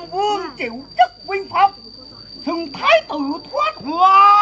Nam Vương chịu chức vinh phong Xưng thái tử thoát hoàng